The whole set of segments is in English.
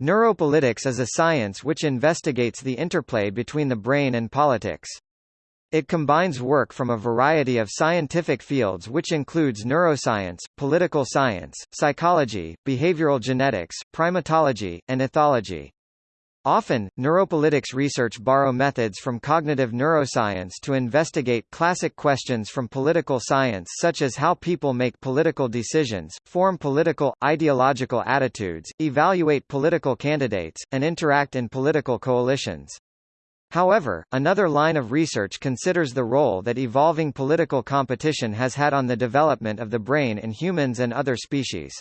Neuropolitics is a science which investigates the interplay between the brain and politics. It combines work from a variety of scientific fields which includes neuroscience, political science, psychology, behavioral genetics, primatology, and ethology. Often, neuropolitics research borrow methods from cognitive neuroscience to investigate classic questions from political science such as how people make political decisions, form political, ideological attitudes, evaluate political candidates, and interact in political coalitions. However, another line of research considers the role that evolving political competition has had on the development of the brain in humans and other species.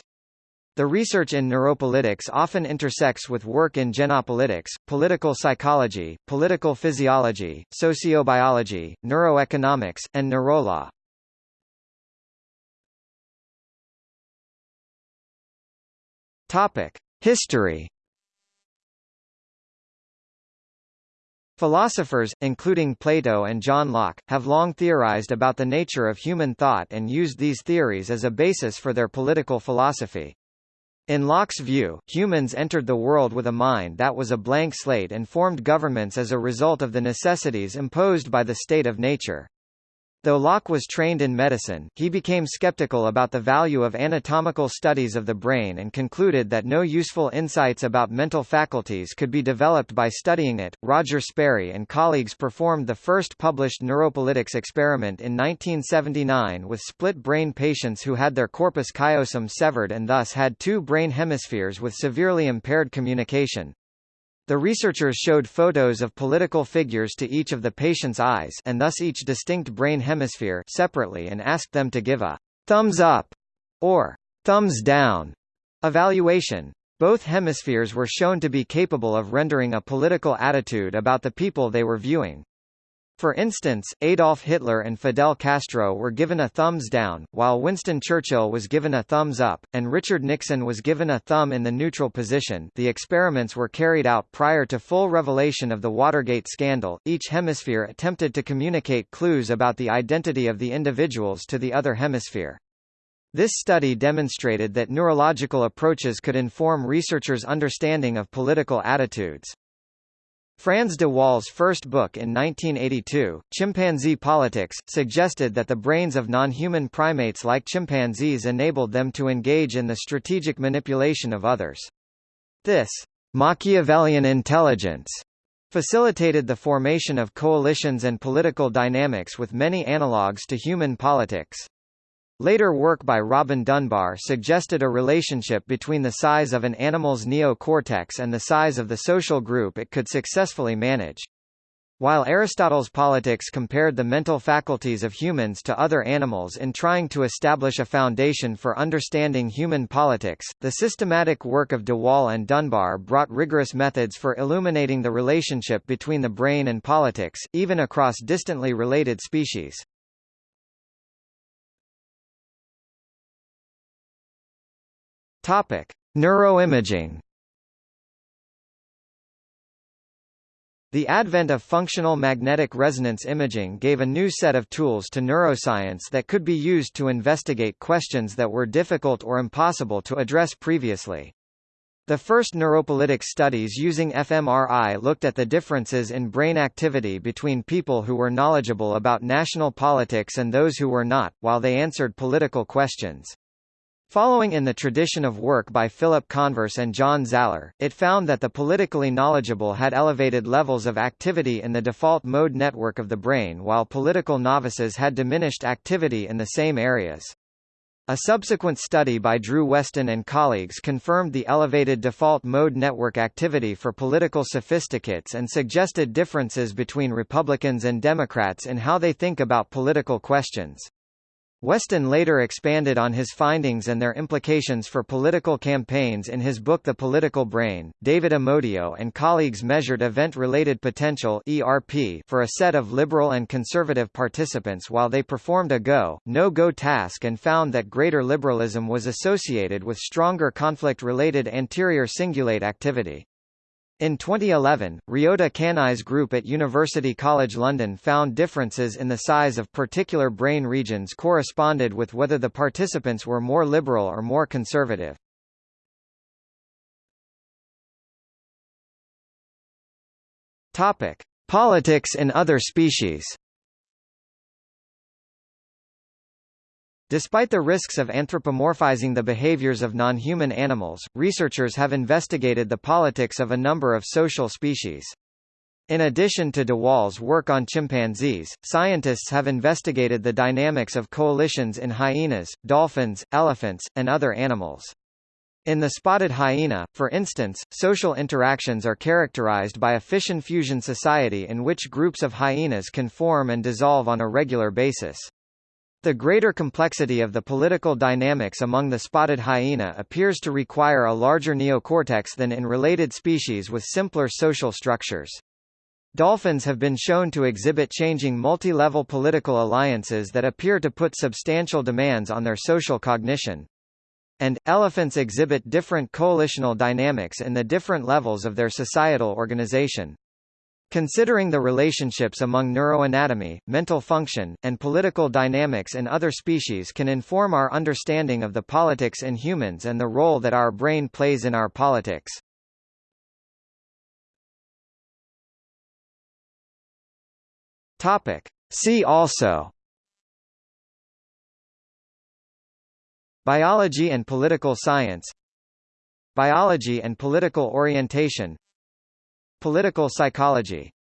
The research in neuropolitics often intersects with work in genopolitics, political psychology, political physiology, sociobiology, neuroeconomics, and neurolaw. Topic: History Philosophers, including Plato and John Locke, have long theorized about the nature of human thought and used these theories as a basis for their political philosophy. In Locke's view, humans entered the world with a mind that was a blank slate and formed governments as a result of the necessities imposed by the state of nature. Though Locke was trained in medicine, he became skeptical about the value of anatomical studies of the brain and concluded that no useful insights about mental faculties could be developed by studying it. Roger Sperry and colleagues performed the first published neuropolitics experiment in 1979 with split brain patients who had their corpus callosum severed and thus had two brain hemispheres with severely impaired communication. The researchers showed photos of political figures to each of the patient's eyes and thus each distinct brain hemisphere separately and asked them to give a thumbs up or thumbs down evaluation. Both hemispheres were shown to be capable of rendering a political attitude about the people they were viewing. For instance, Adolf Hitler and Fidel Castro were given a thumbs down, while Winston Churchill was given a thumbs up, and Richard Nixon was given a thumb in the neutral position. The experiments were carried out prior to full revelation of the Watergate scandal. Each hemisphere attempted to communicate clues about the identity of the individuals to the other hemisphere. This study demonstrated that neurological approaches could inform researchers' understanding of political attitudes. Frans de Waal's first book in 1982, Chimpanzee Politics, suggested that the brains of non-human primates like chimpanzees enabled them to engage in the strategic manipulation of others. This Machiavellian intelligence facilitated the formation of coalitions and political dynamics with many analogues to human politics. Later work by Robin Dunbar suggested a relationship between the size of an animal's neocortex and the size of the social group it could successfully manage. While Aristotle's politics compared the mental faculties of humans to other animals in trying to establish a foundation for understanding human politics, the systematic work of de Waal and Dunbar brought rigorous methods for illuminating the relationship between the brain and politics, even across distantly related species. Topic: Neuroimaging. The advent of functional magnetic resonance imaging gave a new set of tools to neuroscience that could be used to investigate questions that were difficult or impossible to address previously. The first neuropolitics studies using fMRI looked at the differences in brain activity between people who were knowledgeable about national politics and those who were not, while they answered political questions. Following in the tradition of work by Philip Converse and John Zaller, it found that the politically knowledgeable had elevated levels of activity in the default mode network of the brain while political novices had diminished activity in the same areas. A subsequent study by Drew Westen and colleagues confirmed the elevated default mode network activity for political sophisticates and suggested differences between Republicans and Democrats in how they think about political questions. Westen later expanded on his findings and their implications for political campaigns in his book The Political Brain. David Amodio and colleagues measured event-related potential (ERP) for a set of liberal and conservative participants while they performed a go, no-go task and found that greater liberalism was associated with stronger conflict-related anterior cingulate activity. In 2011, Ryota Kanai's group at University College London found differences in the size of particular brain regions corresponded with whether the participants were more liberal or more conservative. Topic: Politics in other species. Despite the risks of anthropomorphizing the behaviors of non-human animals, researchers have investigated the politics of a number of social species. In addition to de Waal's work on chimpanzees, scientists have investigated the dynamics of coalitions in hyenas, dolphins, elephants, and other animals. In the spotted hyena, for instance, social interactions are characterized by a fission-fusion society in which groups of hyenas can form and dissolve on a regular basis. The greater complexity of the political dynamics among the spotted hyena appears to require a larger neocortex than in related species with simpler social structures. Dolphins have been shown to exhibit changing multi-level political alliances that appear to put substantial demands on their social cognition. And, elephants exhibit different coalitional dynamics in the different levels of their societal organization. Considering the relationships among neuroanatomy, mental function, and political dynamics in other species can inform our understanding of the politics in humans and the role that our brain plays in our politics. Topic. See also Biology and political science Biology and political orientation Political psychology